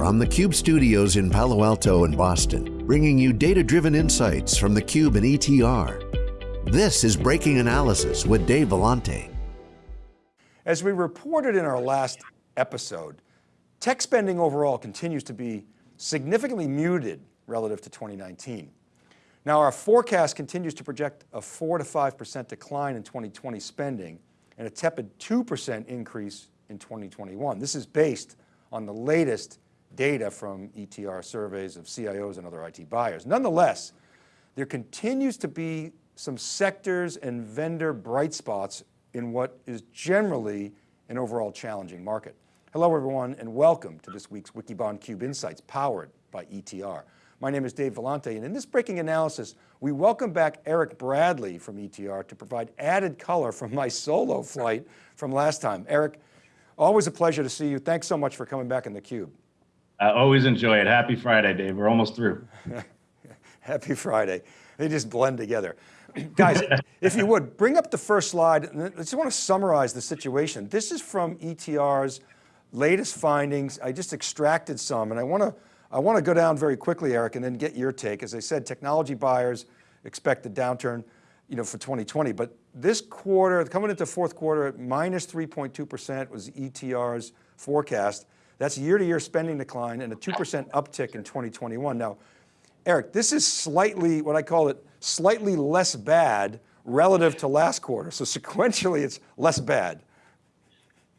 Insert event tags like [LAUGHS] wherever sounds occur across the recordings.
from the Cube studios in Palo Alto and Boston, bringing you data-driven insights from the Cube and ETR. This is Breaking Analysis with Dave Vellante. As we reported in our last episode, tech spending overall continues to be significantly muted relative to 2019. Now our forecast continues to project a four to 5% decline in 2020 spending and a tepid 2% increase in 2021. This is based on the latest data from ETR surveys of CIOs and other IT buyers. Nonetheless, there continues to be some sectors and vendor bright spots in what is generally an overall challenging market. Hello everyone and welcome to this week's Wikibon Cube Insights powered by ETR. My name is Dave Vellante and in this breaking analysis, we welcome back Eric Bradley from ETR to provide added color from my solo flight from last time. Eric, always a pleasure to see you. Thanks so much for coming back in the cube. I always enjoy it. Happy Friday, Dave. We're almost through. [LAUGHS] Happy Friday. They just blend together. [CLEARS THROAT] Guys, [LAUGHS] if you would, bring up the first slide. I just want to summarize the situation. This is from ETR's latest findings. I just extracted some and I want to, I want to go down very quickly, Eric, and then get your take. As I said, technology buyers expect a downturn you know, for 2020, but this quarter, coming into fourth quarter, minus 3.2% was ETR's forecast. That's year-to-year -year spending decline and a 2% uptick in 2021. Now, Eric, this is slightly, what I call it, slightly less bad relative to last quarter. So sequentially, it's less bad.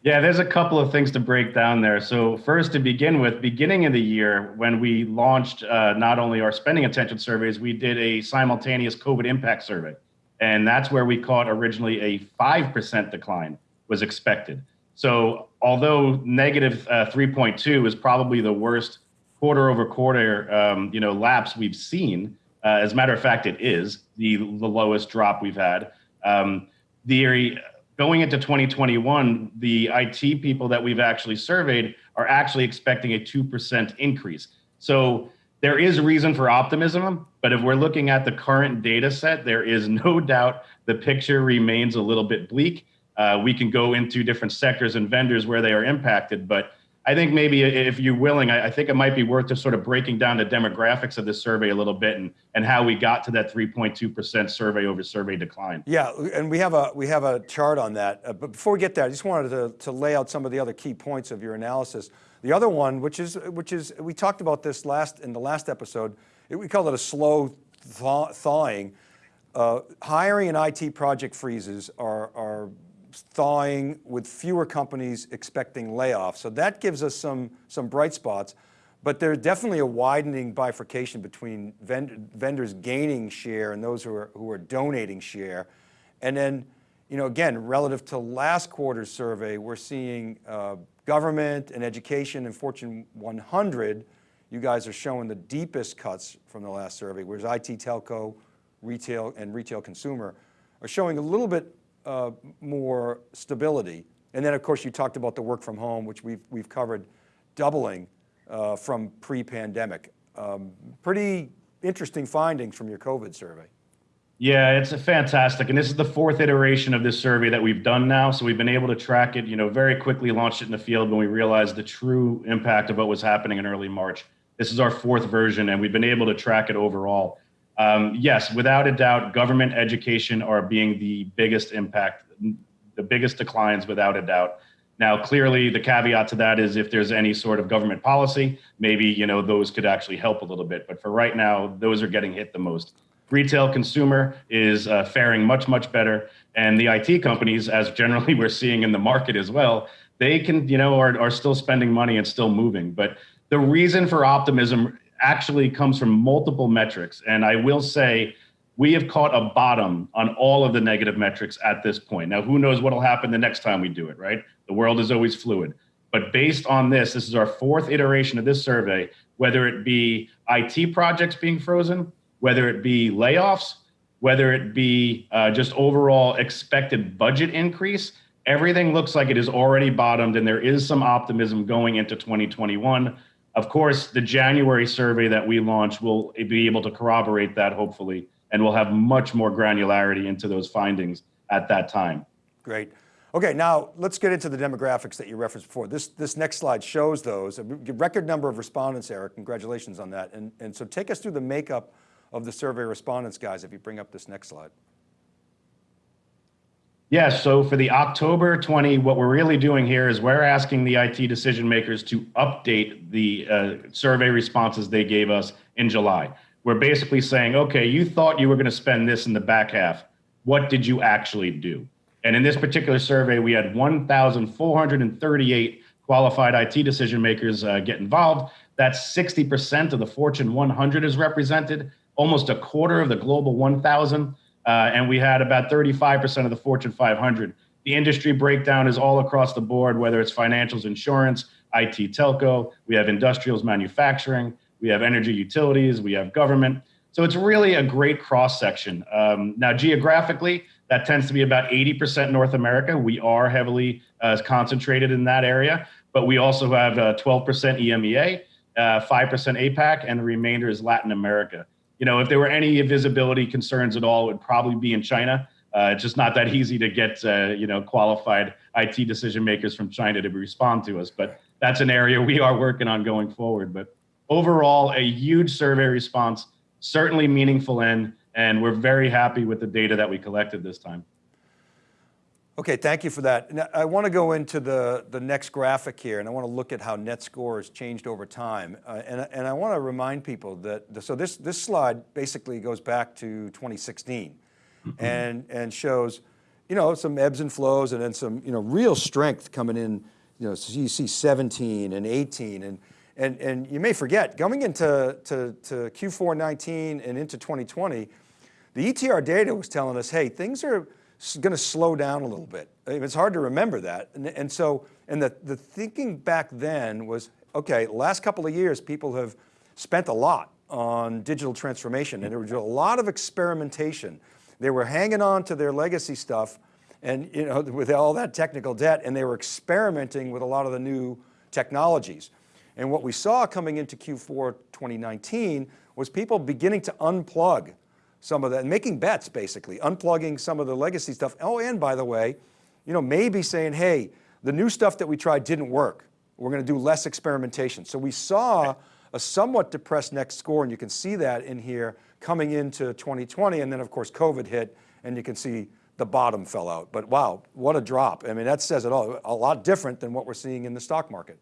Yeah, there's a couple of things to break down there. So first to begin with, beginning of the year, when we launched uh, not only our spending attention surveys, we did a simultaneous COVID impact survey. And that's where we caught originally a 5% decline was expected. So although negative, uh, 3.2 is probably the worst quarter over quarter, um, you know, lapse we've seen. Uh, as a matter of fact, it is the, the lowest drop we've had. Um, the going into 2021, the IT people that we've actually surveyed are actually expecting a 2% increase. So there is reason for optimism, but if we're looking at the current data set, there is no [LAUGHS] doubt the picture remains a little bit bleak. Uh, we can go into different sectors and vendors where they are impacted, but I think maybe if you're willing, I, I think it might be worth just sort of breaking down the demographics of this survey a little bit and, and how we got to that 3.2% survey over survey decline. Yeah, and we have a, we have a chart on that. Uh, but before we get there, I just wanted to, to lay out some of the other key points of your analysis. The other one, which is, which is we talked about this last in the last episode, it, we called it a slow thaw, thawing. Uh, hiring and IT project freezes are, are thawing with fewer companies expecting layoffs. So that gives us some, some bright spots, but there's definitely a widening bifurcation between vend vendors gaining share and those who are, who are donating share. And then, you know, again, relative to last quarter's survey, we're seeing uh, government and education and Fortune 100, you guys are showing the deepest cuts from the last survey, whereas IT, telco, retail, and retail consumer are showing a little bit uh, more stability. And then of course you talked about the work from home, which we've, we've covered doubling uh, from pre-pandemic. Um, pretty interesting findings from your COVID survey. Yeah, it's a fantastic. And this is the fourth iteration of this survey that we've done now. So we've been able to track it, you know, very quickly launched it in the field when we realized the true impact of what was happening in early March. This is our fourth version and we've been able to track it overall. Um, yes, without a doubt, government education are being the biggest impact, the biggest declines without a doubt. Now, clearly the caveat to that is if there's any sort of government policy, maybe, you know, those could actually help a little bit. But for right now, those are getting hit the most. Retail consumer is uh, faring much, much better. And the IT companies, as generally [LAUGHS] we're seeing in the market as well, they can, you know, are, are still spending money and still moving. But the reason for optimism actually comes from multiple metrics. And I will say, we have caught a bottom on all of the negative metrics at this point. Now, who knows what'll happen the next time we do it, right? The world is always fluid. But based on this, this is our fourth iteration of this survey, whether it be IT projects being frozen, whether it be layoffs, whether it be uh, just overall expected budget increase, everything looks like it is already bottomed and there is some optimism going into 2021. Of course, the January survey that we launch will be able to corroborate that hopefully, and we'll have much more granularity into those findings at that time. Great. Okay, now let's get into the demographics that you referenced before. This, this next slide shows those, a record number of respondents, Eric, congratulations on that. And, and so take us through the makeup of the survey respondents, guys, if you bring up this next slide. Yeah, so for the October 20, what we're really doing here is we're asking the IT decision makers to update the uh, survey responses they gave us in July. We're basically saying, okay, you thought you were going to spend this in the back half. What did you actually do? And in this particular survey, we had 1,438 qualified IT decision makers uh, get involved. That's 60% of the Fortune 100 is represented, almost a quarter of the Global 1000 uh, and we had about 35% of the Fortune 500. The industry breakdown is all across the board, whether it's financials, insurance, IT, telco, we have industrials, manufacturing, we have energy utilities, we have government. So it's really a great cross section. Um, now, geographically, that tends to be about 80% North America. We are heavily uh, concentrated in that area, but we also have uh, 12% EMEA, uh, 5% APAC, and the remainder is Latin America you know, if there were any visibility concerns at all, it would probably be in China. Uh, it's just not that easy to get, uh, you know, qualified IT decision makers from China to respond to us. But that's an area we are working on going forward. But overall, a huge survey response, certainly meaningful in, and we're very happy with the data that we collected this time. Okay, thank you for that. Now, I want to go into the, the next graphic here and I want to look at how net score has changed over time. Uh, and, and I want to remind people that, the, so this, this slide basically goes back to 2016 mm -hmm. and, and shows, you know, some ebbs and flows and then some, you know, real strength coming in, you know, so you see 17 and 18 and, and, and you may forget, going into to, to Q4 19 and into 2020, the ETR data was telling us, hey, things are, going to slow down a little bit. It's hard to remember that. And, and so, and the, the thinking back then was, okay, last couple of years, people have spent a lot on digital transformation and there was a lot of experimentation. They were hanging on to their legacy stuff and you know, [LAUGHS] with all that technical debt and they were experimenting with a lot of the new technologies. And what we saw coming into Q4 2019 was people beginning to unplug some of that, making bets basically, unplugging some of the legacy stuff. Oh, and by the way, you know, maybe saying, hey, the new stuff that we tried didn't work. We're going to do less experimentation. So we saw a somewhat depressed net score, and you can see that in here coming into 2020. And then of course, COVID hit and you can see the bottom fell out. But wow, what a drop. I mean, that says it all, a lot different than what we're seeing in the stock market.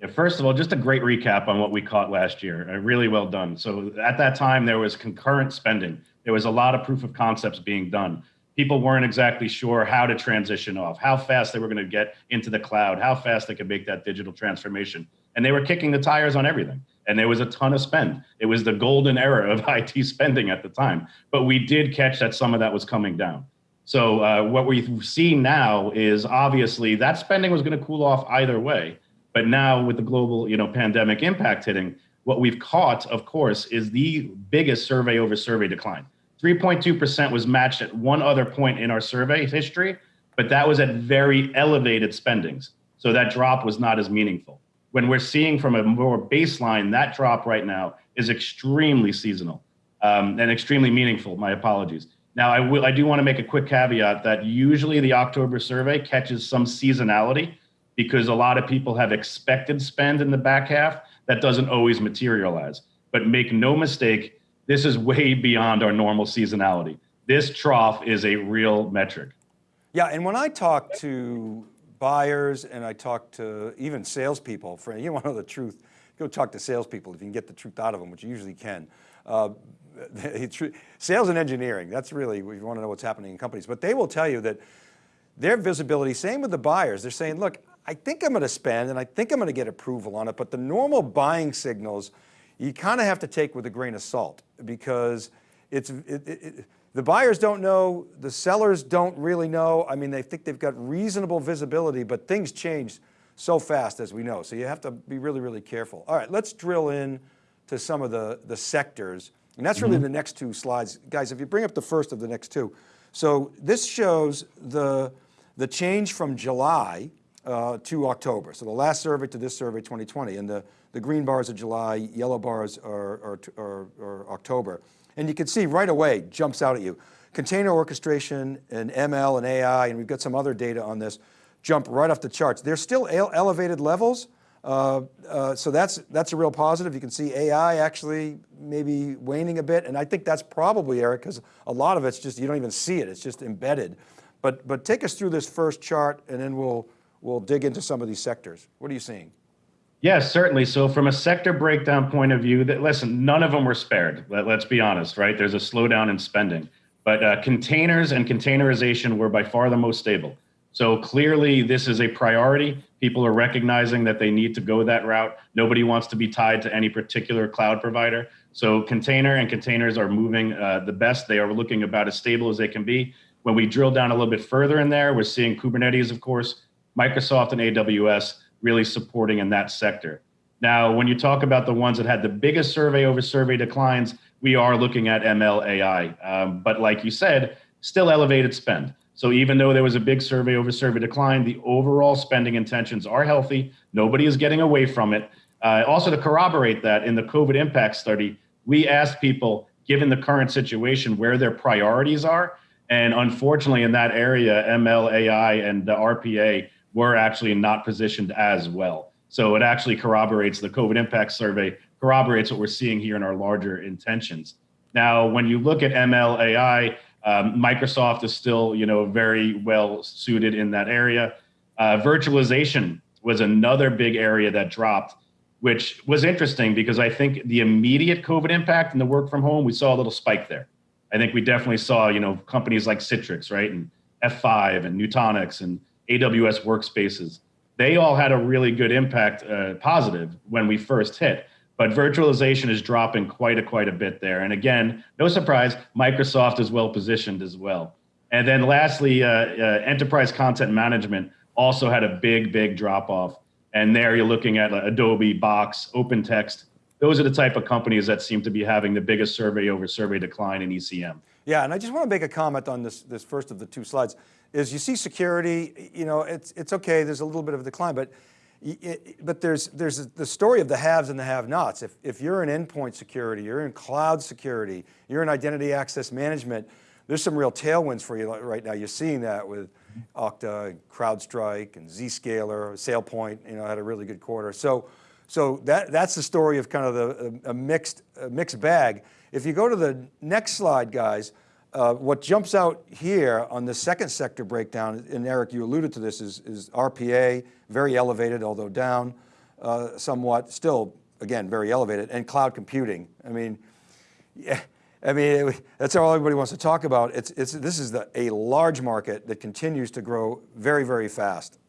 Yeah, first of all, just a great recap on what we caught last year. Uh, really well done. So at that time, there was concurrent spending. There was a lot of proof of concepts being done. People weren't exactly sure how to transition off, how fast they were going to get into the cloud, how fast they could make that digital transformation. And they were kicking the tires on everything. And there was a ton of spend. It was the golden era of [LAUGHS] IT spending at the time. But we did catch that some of that was coming down. So uh, what we see now is obviously that spending was going to cool off either way. But now with the global, you know, pandemic impact hitting, what we've caught, of course, is the biggest survey over survey decline. 3.2% was matched at one other point in our survey history, but that was at very elevated spendings. So that drop was not as meaningful. When we're seeing from a more baseline, that drop right now is extremely seasonal um, and extremely meaningful, my apologies. Now, I, will, I do wanna make a quick caveat that usually the October survey catches some seasonality because a lot of people have expected spend in the back half that doesn't always materialize. But make no mistake, this is way beyond our normal seasonality. This trough is a real metric. Yeah, and when I talk to buyers and I talk to even salespeople, for you want to know the truth, go talk to salespeople if you can get the truth out of them, which you usually can. Uh, [LAUGHS] sales and engineering, that's really, if you want to know what's happening in companies, but they will tell you that their visibility, same with the buyers, they're saying, look, I think I'm going to spend and I think I'm going to get approval on it, but the normal buying signals, you kind of have to take with a grain of salt because it's, it, it, the buyers don't know, the sellers don't really know. I mean, they think they've got reasonable visibility, but things change so fast as we know. So you have to be really, really careful. All right, let's drill in to some of the, the sectors. And that's really mm -hmm. the next two slides. Guys, if you bring up the first of the next two. So this shows the, the change from July uh, to October. So the last survey to this survey 2020 and the, the green bars are July, yellow bars are, are, are, are October. And you can see right away, jumps out at you. Container orchestration and ML and AI, and we've got some other data on this, jump right off the charts. They're still elevated levels, uh, uh, so that's, that's a real positive. You can see AI actually maybe waning a bit. And I think that's probably, Eric, because a lot of it's just, you don't even see it. It's just embedded. But, but take us through this first chart and then we'll, we'll dig into some of these sectors. What are you seeing? Yes, certainly. So from a sector breakdown point of view, that listen, none of them were spared. Let, us be honest, right? There's a slowdown in spending, but uh, containers and containerization were by far the most stable. So clearly this is a priority. People are recognizing that they need to go that route. Nobody wants to be tied to any particular cloud provider. So container and containers are moving uh, the best. They are looking about as stable as they can be. When we drill down a little bit further in there, we're seeing Kubernetes, of course, Microsoft and AWS really supporting in that sector. Now, when you talk about the ones that had the biggest survey over survey declines, we are looking at ML AI. Um, but like you said, still elevated spend. So even though there was a big survey over survey decline, the overall spending intentions are healthy. Nobody is getting away from it. Uh, also to corroborate that in the COVID impact study, we asked people, given the current situation, where their priorities are. And unfortunately in that area, ML, AI, and the RPA were actually not positioned as well. So it actually corroborates the COVID impact survey, corroborates what we're seeing here in our larger intentions. Now, when you look at ML, AI, um, Microsoft is still, you know, very well suited in that area. Uh, virtualization was another big area that dropped, which was interesting because I think the immediate COVID impact and the work from home, we saw a little spike there. I think we definitely saw, you know, companies like Citrix, right, and F5 and Nutanix and AWS workspaces. They all had a really good impact, uh, positive, when we first hit but virtualization is dropping quite a quite a bit there. And again, no surprise, Microsoft is well positioned as well. And then lastly, uh, uh, enterprise content management also had a big, big drop off. And there you're looking at uh, Adobe, Box, OpenText. Those are the type of companies that seem to be having the biggest survey over survey decline in ECM. Yeah, and I just want to make a comment on this, this first of the two slides, is you see security, you know, it's, it's okay, there's a little bit of a decline, but but there's, there's the story of the haves and the have-nots. If, if you're in endpoint security, you're in cloud security, you're in identity access management, there's some real tailwinds for you right now. You're seeing that with Okta, CrowdStrike, and Zscaler, SailPoint, you know, had a really good quarter. So, so that, that's the story of kind of the, a, mixed, a mixed bag. If you go to the next slide, guys, uh, what jumps out here on the second sector breakdown, and Eric, you alluded to this, is, is RPA, very elevated, although down uh, somewhat, still, again, very elevated, and cloud computing. I mean, yeah, I mean, it, that's all everybody wants to talk about. It's, it's, this is the, a large market that continues to grow very, very fast.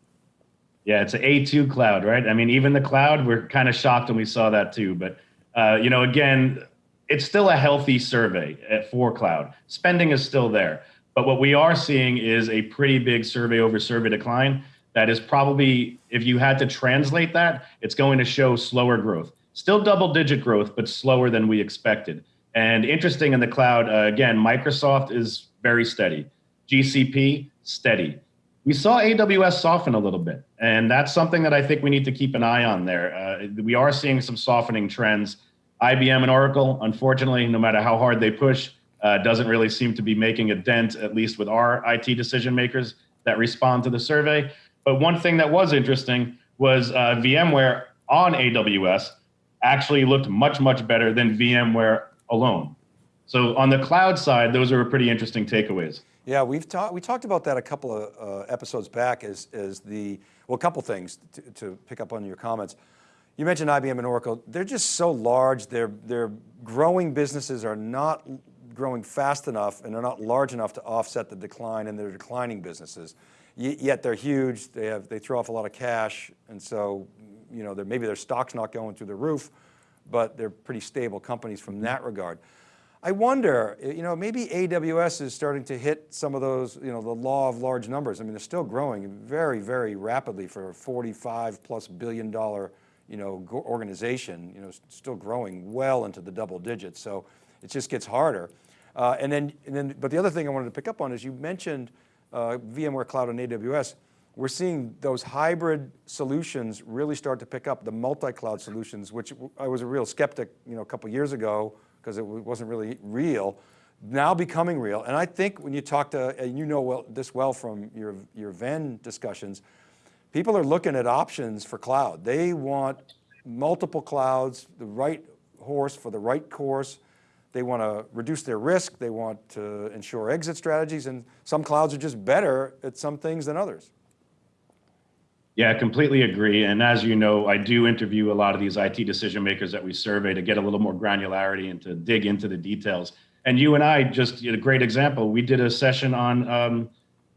Yeah, it's an A2 cloud, right? I mean, even the cloud, we're kind of shocked when we saw that too. But, uh, you know, again, it's still a healthy survey at for cloud. Spending is still there. But what we are seeing is a pretty big survey over survey decline that is probably, if you had to translate that, it's going to show slower growth. Still double digit growth, but slower than we expected. And interesting in the cloud, uh, again, Microsoft is very steady. GCP, steady. We saw AWS soften a little bit, and that's something that I think we need to keep an eye on there. Uh, we are seeing some softening trends IBM and Oracle, unfortunately, no matter how hard they push, uh, doesn't really seem to be making a dent, at least with our IT decision makers that respond to the survey. But one thing that was interesting was uh, VMware on AWS actually looked much, much better than VMware alone. So on the cloud side, those are pretty interesting takeaways. Yeah, we've talked we talked about that a couple of uh, episodes back as as the well, a couple things to, to pick up on your comments. You mentioned IBM and Oracle. They're just so large. Their, their growing businesses are not growing fast enough and they're not large enough to offset the decline in their declining businesses. yet they're huge. They, have, they throw off a lot of cash. And so, you know, maybe their stock's not going through the roof, but they're pretty stable companies from that regard. I wonder, you know, maybe AWS is starting to hit some of those, you know, the law of large numbers. I mean, they're still growing very, very rapidly for a 45 plus billion dollar you know, organization, you know, still growing well into the double digits. So it just gets harder. Uh, and then, and then, but the other thing I wanted to pick up on is you mentioned uh, VMware Cloud and AWS. We're seeing those hybrid solutions really start to pick up, the multi-cloud solutions, which I was a real skeptic, you know, a couple years ago, because it wasn't really real, now becoming real. And I think when you talk to, and you know well, this well from your, your Venn discussions, people are looking at options for cloud. They want multiple clouds, the right horse for the right course. They want to reduce their risk. They want to ensure exit strategies. And some clouds are just better at some things than others. Yeah, I completely agree. And as you know, I do interview a lot of these IT decision makers that we survey to get a little more granularity and to dig into the details. And you and I just a great example. We did a session on um,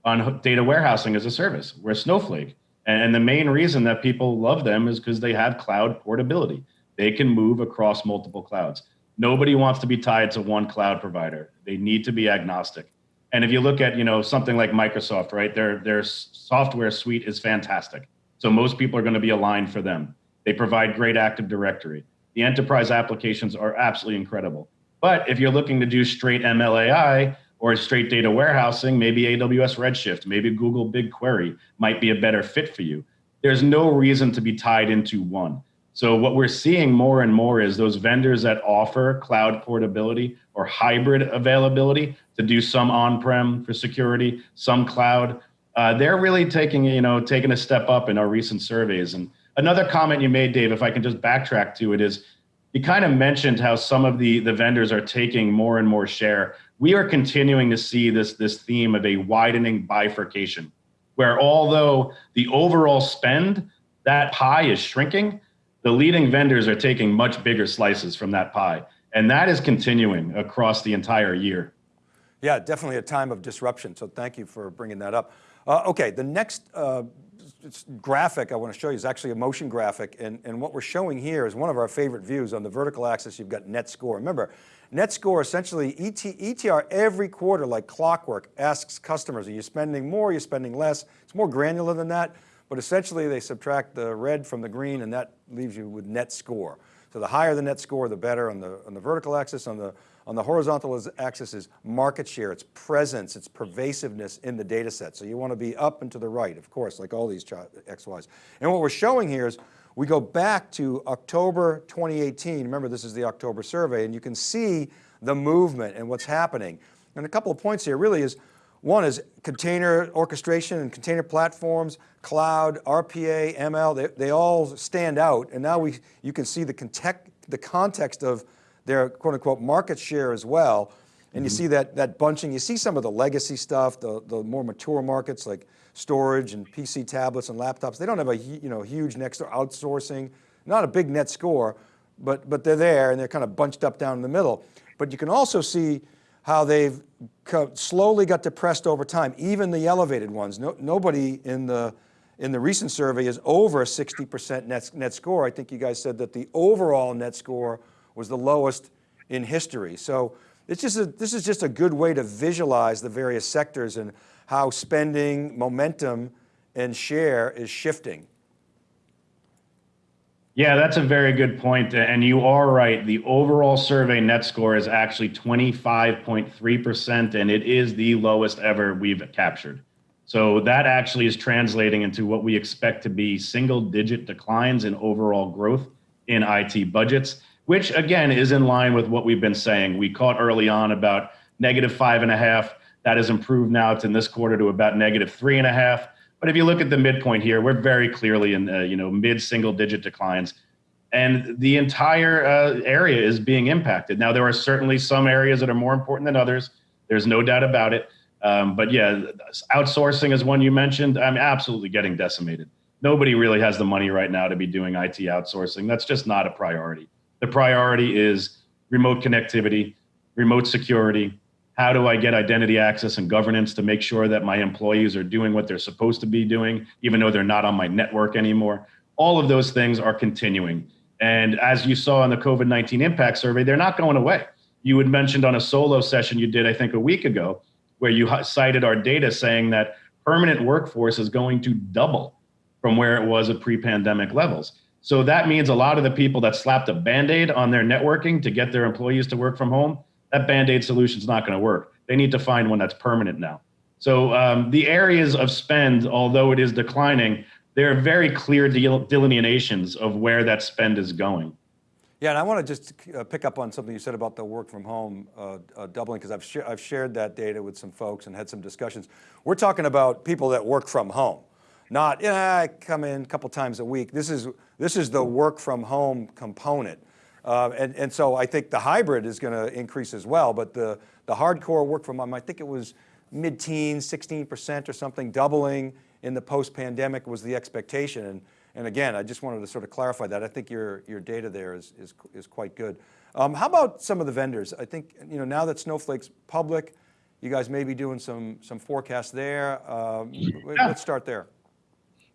on data warehousing as a service. We're Snowflake, and the main reason that people love them is because they have cloud portability. They can move across multiple clouds. Nobody wants to be tied to one cloud provider. They need to be agnostic. And if you look at, you know, something like Microsoft, right, their, their software suite is fantastic. So most people are going to be aligned for them. They provide great Active Directory. The enterprise applications are absolutely incredible. But if you're looking to do straight MLAI or straight data warehousing, maybe AWS Redshift, maybe Google BigQuery might be a better fit for you. There's no reason to be tied into one. So what we're seeing more and more is those vendors that offer cloud portability or hybrid availability to do some on-prem for security, some cloud. Uh, they're really taking, you know, taking a step up in our recent surveys. And another comment you made, Dave, if I can just backtrack to it, is you kind of mentioned how some of the, the vendors are taking more and more share. We are continuing to see this, this theme of a widening bifurcation, where although the overall spend, that pie is shrinking, the leading vendors are taking much bigger slices from that pie. And that is continuing across the entire year. Yeah, definitely a time of disruption. So thank you for bringing that up. Uh, okay, the next uh, graphic I want to show you is actually a motion graphic. And, and what we're showing here is one of our favorite views. On the vertical axis, you've got net score. Remember, net score essentially, ET, ETR every quarter like clockwork asks customers, are you spending more, are you spending less? It's more granular than that. But essentially they subtract the red from the green and that leaves you with net score. So the higher the net score, the better on the, on the vertical axis. On the, on the horizontal axis is market share, its presence, its pervasiveness in the data set. So you want to be up and to the right, of course, like all these XYs. And what we're showing here is we go back to October 2018. Remember, this is the October survey, and you can see the movement and what's happening. And a couple of points here really is one is container orchestration and container platforms, cloud, RPA, ML, they, they all stand out. And now we, you can see the, context, the context of their quote unquote market share as well. And mm -hmm. you see that, that bunching, you see some of the legacy stuff, the, the more mature markets like storage and PC tablets and laptops, they don't have a you know, huge next door outsourcing, not a big net score, but, but they're there and they're kind of bunched up down in the middle. But you can also see how they've slowly got depressed over time, even the elevated ones. No, nobody in the, in the recent survey is over 60% net, net score. I think you guys said that the overall net score was the lowest in history. So it's just a, this is just a good way to visualize the various sectors and how spending, momentum, and share is shifting. Yeah, that's a very good point. Uh, and you are right. The overall survey net score is actually 25.3%, and it is the lowest ever we've captured. So that actually is translating into what we expect to be single digit declines in overall growth in IT budgets, which again is in line with what we've been saying. We caught early on about negative five and a half. That has improved now to in this quarter to about negative three and a half. But if you look at the midpoint here, we're very clearly in uh, you know mid single digit declines, and the entire uh, area is being impacted. Now there are certainly some areas that are more important than others. There's no doubt about it. Um, but yeah, outsourcing is one you mentioned. I'm absolutely getting decimated. Nobody really has the money right now to be doing IT outsourcing. That's just not a priority. The priority is remote connectivity, remote security, how do I get identity access and governance to make sure that my employees are doing what they're supposed to be doing, even though they're not on my network anymore? All of those things are continuing. And as you saw in the COVID 19 impact survey, they're not going away. You had mentioned on a solo session you did, I think, a week ago, where you cited our data saying that permanent workforce is going to double from where it was at pre pandemic levels. So that means a lot of the people that slapped a band aid on their networking to get their employees to work from home that band-aid solution is not going to work. They need to find one that's permanent now. So um, the areas of spend, although it is declining, there are very clear delineations of where that spend is going. Yeah, and I want to just uh, pick up on something you said about the work from home uh, uh, doubling, because I've, sh I've shared that data with some folks and had some discussions. We're talking about people that work from home, not, yeah, I come in a couple times a week. This is, this is the work from home component. Uh, and, and so I think the hybrid is going to increase as well, but the, the hardcore work from home, I think it was mid-teens, 16% or something, doubling in the post-pandemic was the expectation. And, and again, I just wanted to sort of clarify that. I think your, your data there is, is, is quite good. Um, how about some of the vendors? I think, you know, now that Snowflake's public, you guys may be doing some, some forecasts there. Um, yeah. Let's start there.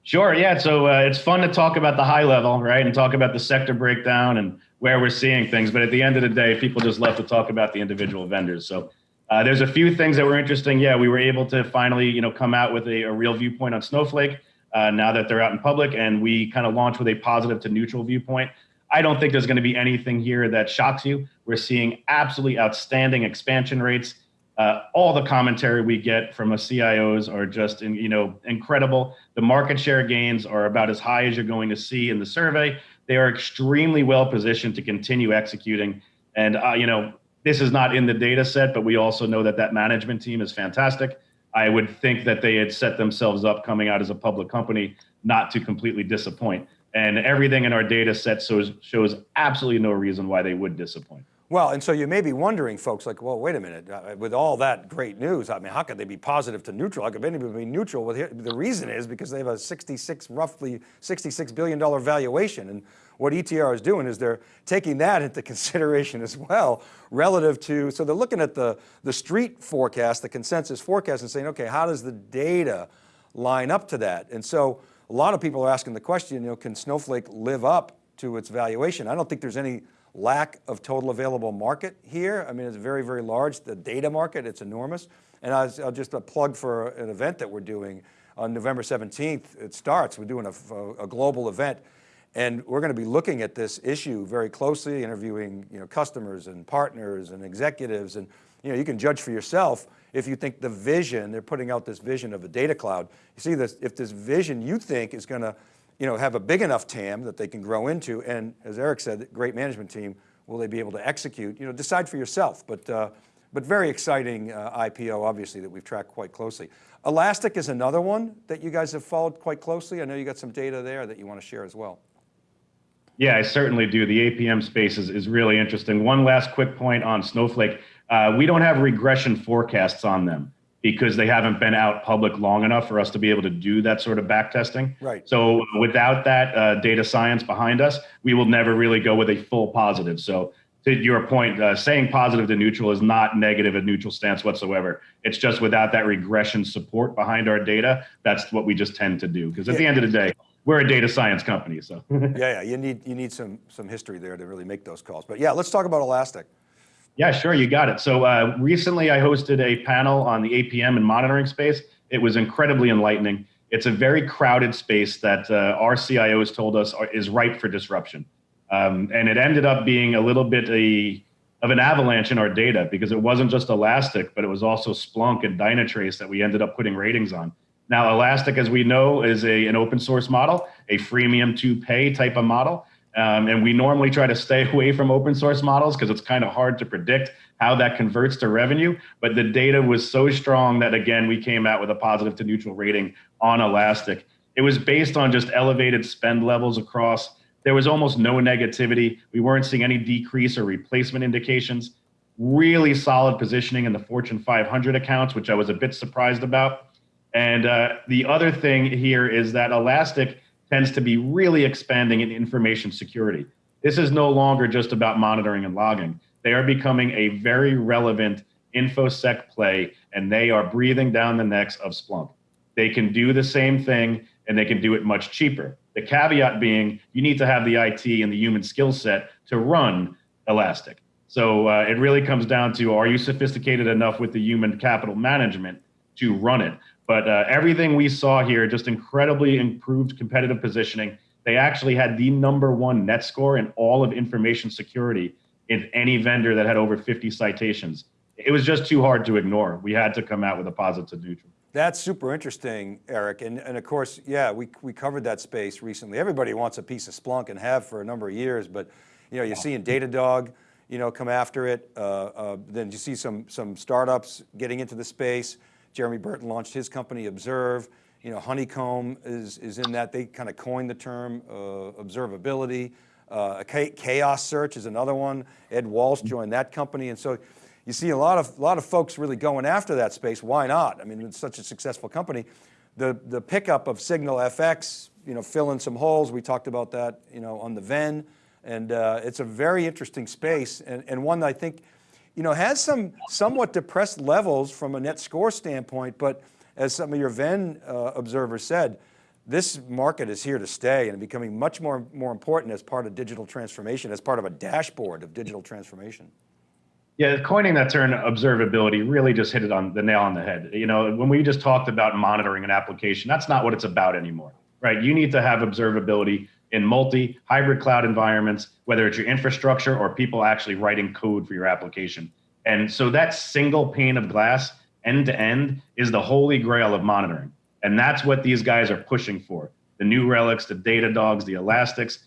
Sure, yeah, so uh, it's fun to talk about the high level, right, and talk about the sector breakdown and where we're seeing things, but at the end of the day, people just love to talk about the individual vendors. So uh, there's a few things that were interesting. Yeah, we were able to finally, you know, come out with a, a real viewpoint on Snowflake uh, now that they're out in public, and we kind of launched with a positive to neutral viewpoint. I don't think there's going to be anything here that shocks you. We're seeing absolutely outstanding expansion rates. Uh, all the commentary we get from us CIOs are just, in, you know, incredible. The market share gains are about as high as you're going to see in the survey. They are extremely well positioned to continue executing. And, uh, you know, this is not in the data set, but we also know that that management team is fantastic. I would think that they had set themselves up coming out as a public company not to completely disappoint. And everything in our data set shows, shows absolutely no reason why they would disappoint. Well, and so you may be wondering, folks, like, well, wait a minute, uh, with all that great news, I mean, how could they be positive to neutral? How could anybody be neutral? Well, the reason is because they have a 66, roughly $66 billion valuation. And what ETR is doing is they're taking that into [LAUGHS] consideration as well, relative to, so they're looking at the, the street forecast, the consensus forecast and saying, okay, how does the data line up to that? And so a lot of people are asking the question, you know, can Snowflake live up to its valuation? I don't think there's any lack of total available market here. I mean, it's very, very large. The data market, it's enormous. And I will uh, just a plug for an event that we're doing on November 17th. It starts, we're doing a, a global event and we're going to be looking at this issue very closely, interviewing you know, customers and partners and executives. And you, know, you can judge for yourself if you think the vision, they're putting out this vision of a data cloud. You see this, if this vision you think is going to you know, have a big enough TAM that they can grow into. And as Eric said, great management team, will they be able to execute? You know, decide for yourself, but, uh, but very exciting uh, IPO, obviously, that we've tracked quite closely. Elastic is another one that you guys have followed quite closely. I know you got some data there that you want to share as well. Yeah, I certainly do. The APM space is, is really interesting. One last quick point on Snowflake. Uh, we don't have regression forecasts on them because they haven't been out public long enough for us to be able to do that sort of back testing. Right. So without that uh, data science behind us, we will never really go with a full positive. So to your point, uh, saying positive to neutral is not negative a neutral stance whatsoever. It's just without that regression support behind our data, that's what we just tend to do. Because at yeah. the end of the day, we're a data science company, so. [LAUGHS] yeah, yeah, you need you need some some history there to really make those calls. But yeah, let's talk about Elastic. Yeah, sure, you got it. So uh, recently I hosted a panel on the APM and monitoring space. It was incredibly enlightening. It's a very crowded space that uh, our CIOs told us are, is ripe for disruption. Um, and it ended up being a little bit a, of an avalanche in our data because it wasn't just Elastic, but it was also Splunk and Dynatrace that we ended up putting ratings on. Now, Elastic, as we know, is a, an open source model, a freemium to pay type of model. Um, and we normally try to stay [LAUGHS] away from open source models because it's kind of hard to predict how that converts to revenue. But the data was so strong that, again, we came out with a positive to neutral rating on Elastic. It was based on just elevated spend levels across. There was almost no negativity. We weren't seeing any decrease or replacement indications. Really solid positioning in the Fortune 500 accounts, which I was a bit surprised about. And uh, the other thing here is that Elastic tends to be really expanding in information security. This is no longer just about monitoring and logging. They are becoming a very relevant InfoSec play, and they are breathing down the necks of Splunk. They can do the same thing, and they can do it much cheaper. The caveat being you need to have the IT and the human skill set to run Elastic. So uh, it really comes down to are you sophisticated enough with the human capital management to run it? But uh, everything we saw here, just incredibly improved competitive positioning. They actually had the number one net score in all of information security in any vendor that had over 50 citations. It was just too hard to ignore. We had to come out with a positive neutral. That's super interesting, Eric. And, and of course, yeah, we, we covered that space recently. Everybody wants a piece of Splunk and have for a number of years, but You know, you're seeing Datadog, you know, come after it. Uh, uh, then you see some, some startups getting into the space. Jeremy Burton launched his company, Observe. You know, Honeycomb is, is in that. They kind of coined the term uh, observability. Uh, ChaosSearch is another one. Ed Walsh joined that company. And so you see a lot of, a lot of folks really going after that space. Why not? I mean, it's such a successful company. The, the pickup of SignalFx, you know, fill in some holes. We talked about that, you know, on the Venn. And uh, it's a very interesting space and, and one that I think, you know, has some somewhat depressed levels from a net score standpoint, but as some of your Venn uh, observers said, this market is here to stay and becoming much more, more important as part of digital transformation, as part of a dashboard of digital transformation. Yeah, coining that term observability really just hit it on the nail on the head. You know, when we just talked about monitoring an application, that's not what it's about anymore, right? You need to have observability in multi hybrid cloud environments, whether it's your infrastructure or people actually writing code for your application. And so that single pane of glass end to end is the holy grail of monitoring. And that's what these guys are pushing for. The New Relics, the Datadogs, the Elastics,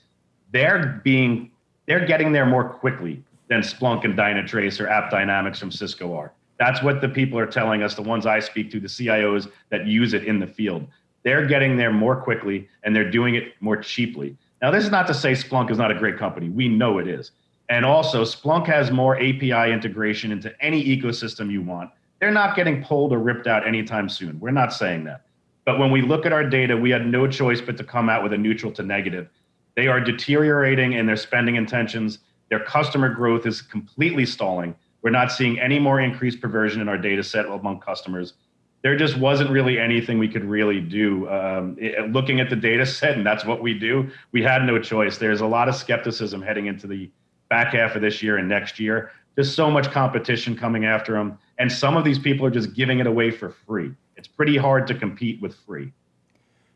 they're being, they're getting there more quickly than Splunk and Dynatrace or AppDynamics from Cisco are. That's what the people are telling us, the ones I speak to, the CIOs that use it in the field. They're getting there more quickly and they're doing it more cheaply. Now, this is not to say Splunk is not a great company. We know it is. And also, Splunk has more API integration into any ecosystem you want. They're not getting pulled or ripped out anytime soon. We're not saying that. But when we look at our data, we had no choice but to come out with a neutral to negative. They are deteriorating in their spending intentions. Their customer growth is completely stalling. We're not seeing any more increased pervasion in our data set among customers. There just wasn't really anything we could really do. Um, it, looking at the data set, and that's what we do, we had no choice. There's a lot of skepticism heading into the back half of this year and next year. There's so much competition coming after them. And some of these people are just giving it away for free. It's pretty hard to compete with free.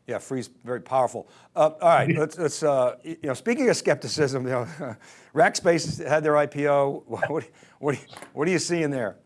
Yeah, free's very powerful. Uh, all right, [LAUGHS] let's, let's uh, you know, speaking of skepticism, you know, [LAUGHS] Rackspace had their IPO. [LAUGHS] What, what, what are you seeing there?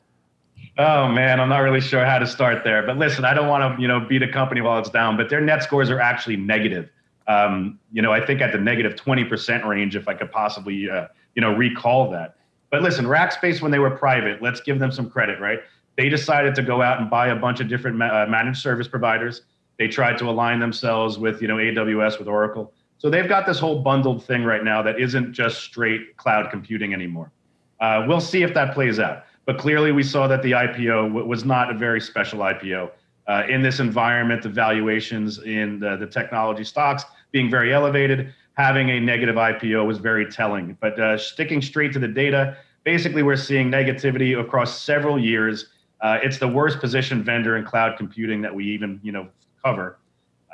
Oh man, I'm not really sure how to start there. But listen, I don't want to, you know, beat a company while it's down, but their net scores are actually negative. Um, you know, I think at the negative 20% range, if I could possibly, uh, you know, recall that. But listen, Rackspace, when they were private, let's give them some credit, right? They decided to go out and buy a bunch of different ma uh, managed service providers. They tried to align themselves with, you know, AWS, with Oracle. So they've got this whole bundled thing right now that isn't just straight cloud computing anymore. Uh, we'll see if that plays out. But clearly, we saw that the IPO was not a very special IPO. Uh, in this environment, the valuations in the, the, technology stocks being very elevated, having a negative IPO was very telling. But uh, sticking straight to the data, basically, we're seeing negativity across several years. Uh, it's the worst positioned vendor in cloud computing that we even you know cover.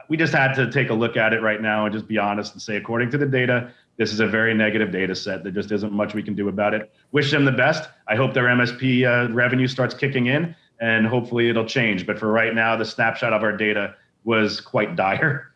We just had to take a look at it right now and just be honest and say, according to the data, this is a very negative data set. There just isn't much we can do about it. Wish them the best. I hope their MSP uh, revenue starts kicking in and hopefully it'll change. But for right now, the snapshot of our data was quite dire.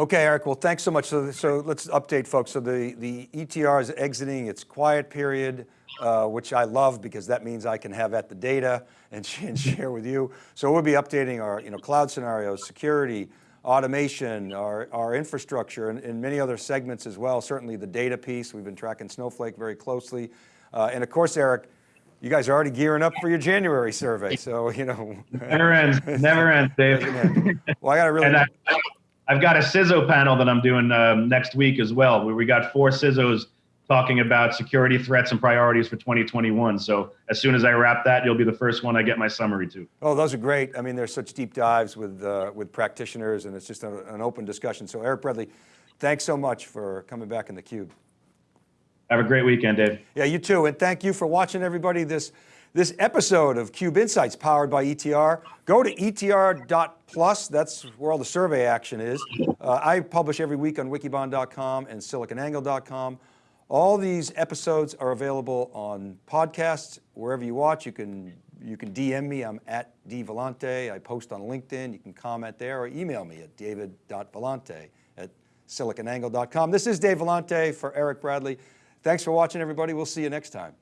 Okay, Eric, well, thanks so much. So, so let's update folks. So the, the ETR is exiting its quiet period, uh, which I love because that means I can have at the data and, [LAUGHS] and share with you. So we'll be updating our you know, cloud scenarios, security, automation, our, our infrastructure, and, and, many other segments as well. Certainly the data piece, we've been tracking Snowflake very closely. Uh, and of course, Eric, you guys are already gearing up for your January survey. So, you know. Never ends, never ends, Dave. well, I got to really. I, have got a CISO panel that I'm doing um, next week as well, where we got four CISOs talking about security threats and priorities for 2021. So as soon as I wrap that, you'll be the first one I get my summary to. Oh, those are great. I mean, there's such deep dives with, uh, with practitioners and it's just a, an open discussion. So Eric Bradley, thanks so much for coming back in theCUBE. Have a great weekend, Dave. Yeah, you too. And thank you for watching everybody this, this episode of CUBE Insights powered by ETR. Go to etr.plus, that's where all the survey action is. Uh, I publish every week on wikibon.com and siliconangle.com. All these episodes are available on podcasts, wherever you watch. You can, you can DM me, I'm at dvellante. I post on LinkedIn, you can comment there or email me at david.vellante at siliconangle.com. This is Dave Vellante for Eric Bradley. Thanks for watching everybody, we'll see you next time.